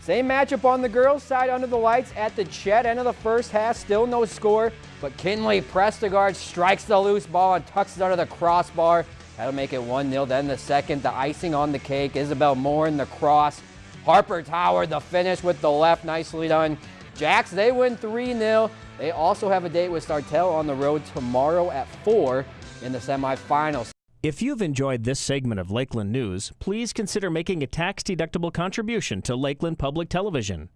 Same matchup on the girls' side under the lights at the Chet end of the first half. Still no score, but Kinley Prestegard strikes the loose ball and tucks it under the crossbar. That'll make it 1-0. Then the second, the icing on the cake. Isabel Moore in the cross. Harper Tower, the finish with the left. Nicely done. Jacks, they win 3-0. They also have a date with Sartell on the road tomorrow at 4 in the semifinals. If you've enjoyed this segment of Lakeland News, please consider making a tax-deductible contribution to Lakeland Public Television.